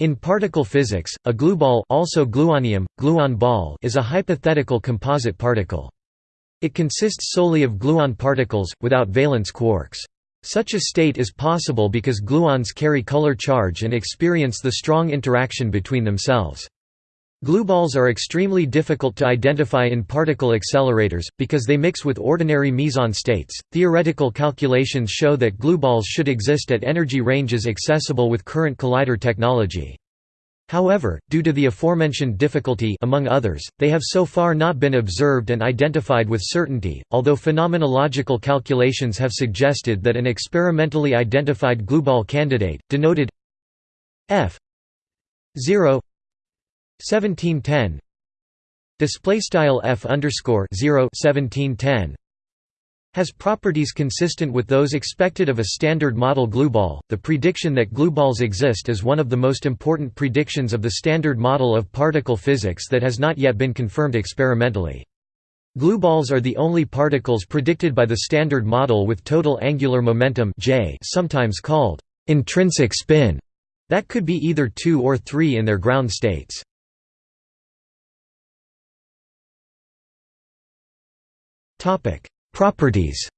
In particle physics, a glueball also gluonium, gluon ball is a hypothetical composite particle. It consists solely of gluon particles, without valence quarks. Such a state is possible because gluons carry color charge and experience the strong interaction between themselves. Glueballs are extremely difficult to identify in particle accelerators, because they mix with ordinary meson states. Theoretical calculations show that glueballs should exist at energy ranges accessible with current collider technology. However, due to the aforementioned difficulty among others, they have so far not been observed and identified with certainty, although phenomenological calculations have suggested that an experimentally identified glueball candidate, denoted f 0 1710 display style f underscore 0 1710 has properties consistent with those expected of a standard model glueball. The prediction that glueballs exist is one of the most important predictions of the standard model of particle physics that has not yet been confirmed experimentally. Glueballs are the only particles predicted by the standard model with total angular momentum J, sometimes called intrinsic spin, that could be either 2 or 3 in their ground states. Properties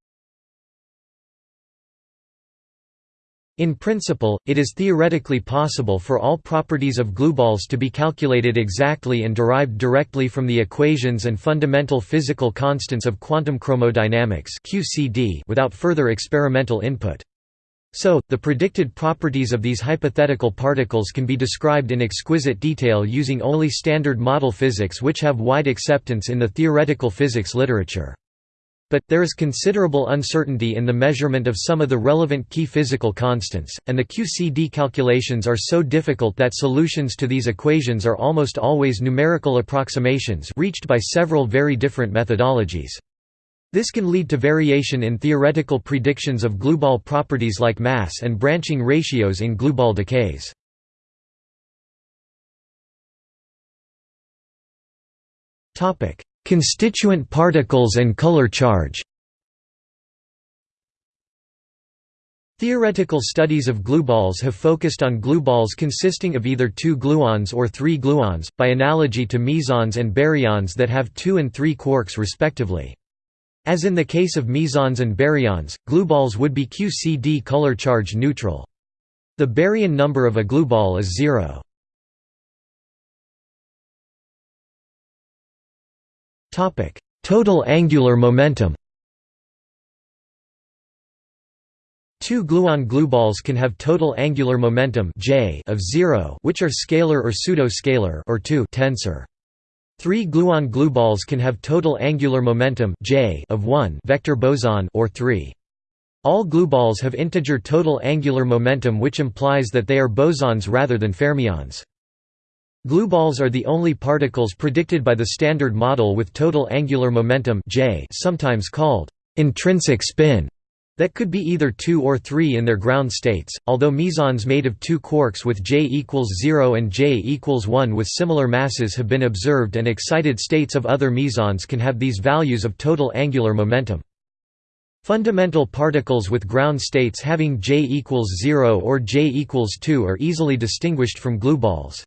In principle, it is theoretically possible for all properties of glueballs to be calculated exactly and derived directly from the equations and fundamental physical constants of quantum chromodynamics without further experimental input. So, the predicted properties of these hypothetical particles can be described in exquisite detail using only standard model physics which have wide acceptance in the theoretical physics literature. But, there is considerable uncertainty in the measurement of some of the relevant key physical constants, and the QCD calculations are so difficult that solutions to these equations are almost always numerical approximations reached by several very different methodologies. This can lead to variation in theoretical predictions of glueball properties like mass and branching ratios in glueball decays. Constituent particles and color charge Theoretical studies of glueballs have focused on glueballs consisting of either two gluons or three gluons, by analogy to mesons and baryons that have two and three quarks respectively. As in the case of mesons and baryons, glueballs would be QCD color charge neutral. The baryon number of a glueball is zero. Total angular momentum Two gluon glueballs can have total angular momentum J of 0 which are scalar or pseudo-scalar or 2 tensor. Three gluon glueballs can have total angular momentum J of 1 vector boson or 3. All glueballs have integer total angular momentum which implies that they are bosons rather than fermions. Glueballs are the only particles predicted by the Standard Model with total angular momentum J sometimes called intrinsic spin that could be either 2 or 3 in their ground states, although mesons made of two quarks with J equals 0 and J equals 1 with similar masses have been observed and excited states of other mesons can have these values of total angular momentum. Fundamental particles with ground states having J equals 0 or J equals 2 are easily distinguished from glueballs.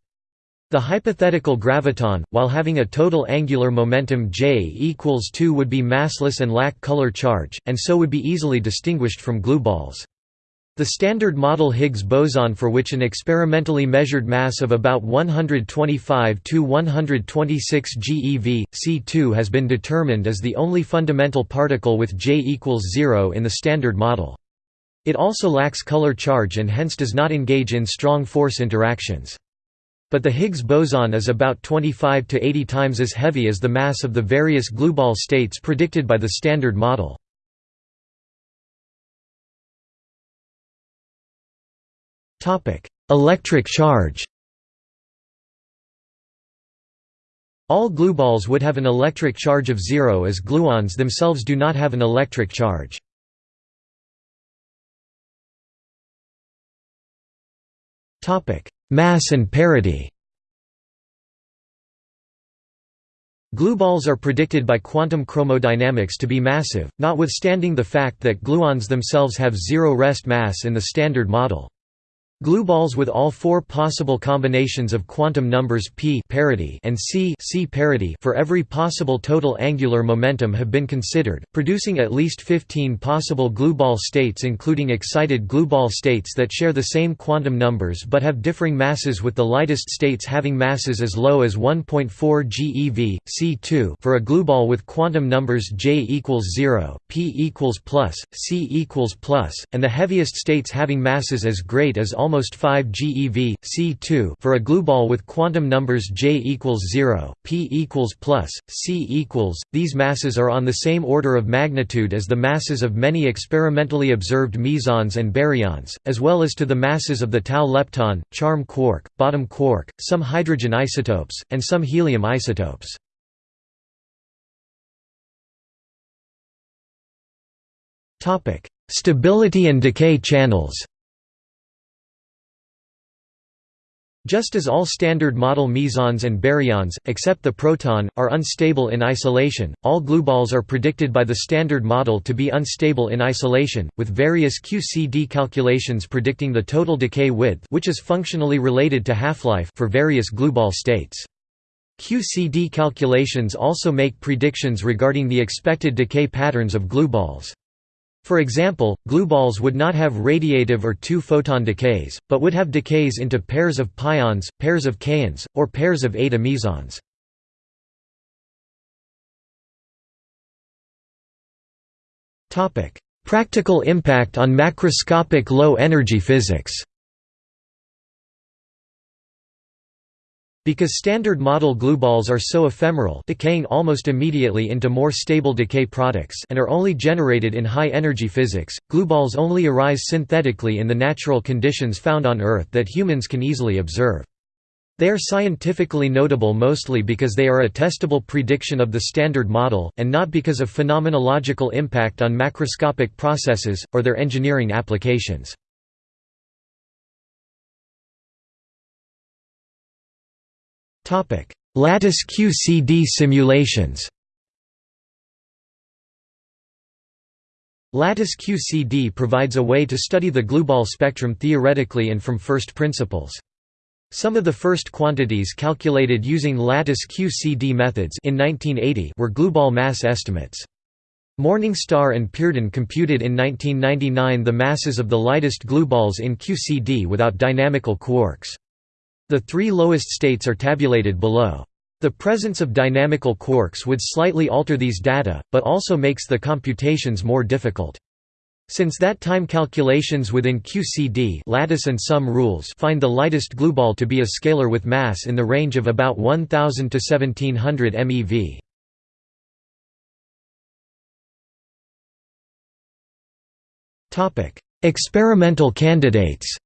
The hypothetical graviton, while having a total angular momentum J equals 2 would be massless and lack color charge, and so would be easily distinguished from glueballs. The Standard Model Higgs boson for which an experimentally measured mass of about 125 to 126 GeV, C2 has been determined as the only fundamental particle with J equals 0 in the Standard Model. It also lacks color charge and hence does not engage in strong force interactions. But the Higgs boson is about 25 to 80 times as heavy as the mass of the various glueball states predicted by the Standard Model. Electric charge All glueballs would have an electric charge of zero as gluons themselves do not have an electric charge. Mass and parity Glueballs are predicted by quantum chromodynamics to be massive, notwithstanding the fact that gluons themselves have zero rest mass in the Standard Model. Glueballs with all four possible combinations of quantum numbers p parity and c c parity for every possible total angular momentum have been considered, producing at least 15 possible glueball states including excited glueball states that share the same quantum numbers but have differing masses with the lightest states having masses as low as 1.4 GeV, C2 for a glueball with quantum numbers j equals 0, p equals plus, c equals plus, and the heaviest states having masses as great as almost almost 5 GeV, C2 for a glueball with quantum numbers j equals 0, p equals plus, c equals. These masses are on the same order of magnitude as the masses of many experimentally observed mesons and baryons, as well as to the masses of the tau lepton, charm quark, bottom quark, some hydrogen isotopes, and some helium isotopes. Stability and decay channels Just as all standard model mesons and baryons, except the proton, are unstable in isolation, all glueballs are predicted by the standard model to be unstable in isolation, with various QCD calculations predicting the total decay width which is functionally related to half-life for various glueball states. QCD calculations also make predictions regarding the expected decay patterns of glueballs. For example, glueballs would not have radiative or two-photon decays, but would have decays into pairs of pions, pairs of kaons, or pairs of eta mesons. Practical impact on macroscopic low-energy physics Because standard model glueballs are so ephemeral decaying almost immediately into more stable decay products and are only generated in high-energy physics, glueballs only arise synthetically in the natural conditions found on Earth that humans can easily observe. They are scientifically notable mostly because they are a testable prediction of the Standard Model, and not because of phenomenological impact on macroscopic processes, or their engineering applications. Lattice QCD simulations Lattice QCD provides a way to study the glueball spectrum theoretically and from first principles. Some of the first quantities calculated using lattice QCD methods in 1980 were glueball mass estimates. Morningstar and Peardon computed in 1999 the masses of the lightest glueballs in QCD without dynamical quarks. The three lowest states are tabulated below. The presence of dynamical quarks would slightly alter these data, but also makes the computations more difficult. Since that time calculations within QCD lattice and sum rules find the lightest glueball to be a scalar with mass in the range of about 1000 to 1700 MeV. Experimental candidates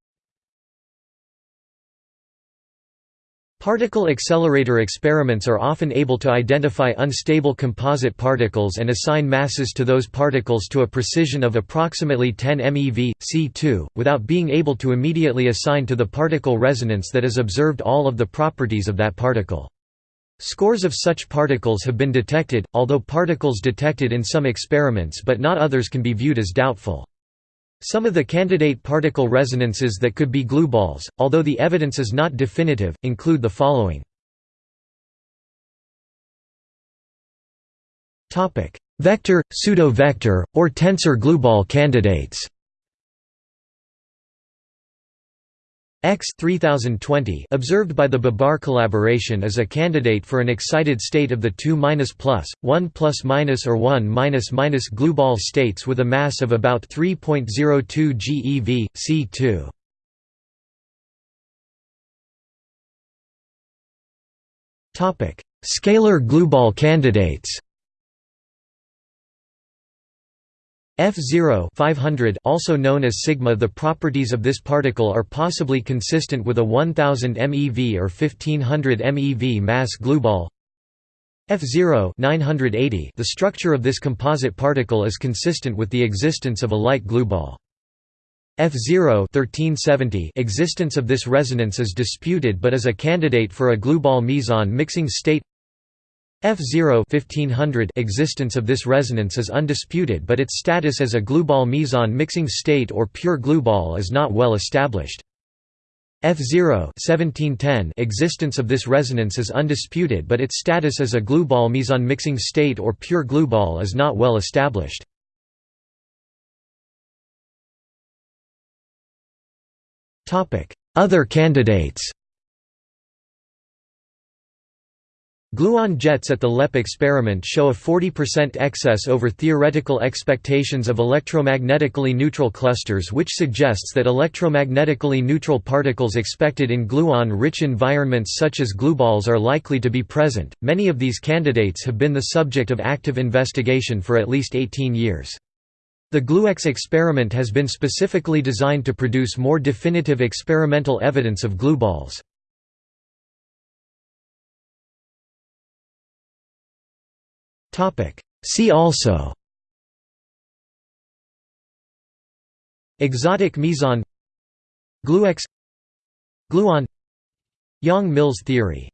Particle accelerator experiments are often able to identify unstable composite particles and assign masses to those particles to a precision of approximately 10 MeV, C2, without being able to immediately assign to the particle resonance that is observed all of the properties of that particle. Scores of such particles have been detected, although particles detected in some experiments but not others can be viewed as doubtful. Some of the candidate particle resonances that could be glueballs, although the evidence is not definitive, include the following. Vector, pseudo-vector, or tensor glueball candidates X 3020 observed by the Babar collaboration is a candidate for an excited state of the 2 plus, 1 plus minus or 1 minus minus glueball states with a mass of about 3.02 GeV, C2. Scalar glueball candidates F0 500 also known as sigma The properties of this particle are possibly consistent with a 1000 MeV or 1500 MeV mass glueball F0 980 The structure of this composite particle is consistent with the existence of a light glueball. F0 1370 existence of this resonance is disputed but is a candidate for a glueball meson mixing state F0 1500 existence of this resonance is undisputed but its status as a glueball meson mixing state or pure glueball is not well established. F0 1710 existence of this resonance is undisputed but its status as a glueball meson mixing state or pure glueball is not well established. Other candidates Gluon jets at the LEP experiment show a 40% excess over theoretical expectations of electromagnetically neutral clusters which suggests that electromagnetically neutral particles expected in gluon-rich environments such as glueballs are likely to be present. Many of these candidates have been the subject of active investigation for at least 18 years. The GluEx experiment has been specifically designed to produce more definitive experimental evidence of glueballs. See also. Exotic meson. Gluex. Gluon. Yang-Mills theory